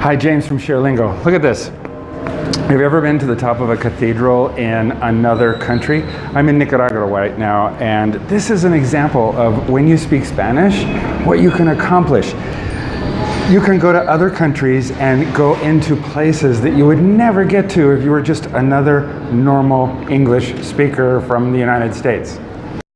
Hi, James from ShareLingo. Look at this. Have you ever been to the top of a cathedral in another country? I'm in Nicaragua right now, and this is an example of when you speak Spanish, what you can accomplish. You can go to other countries and go into places that you would never get to if you were just another normal English speaker from the United States.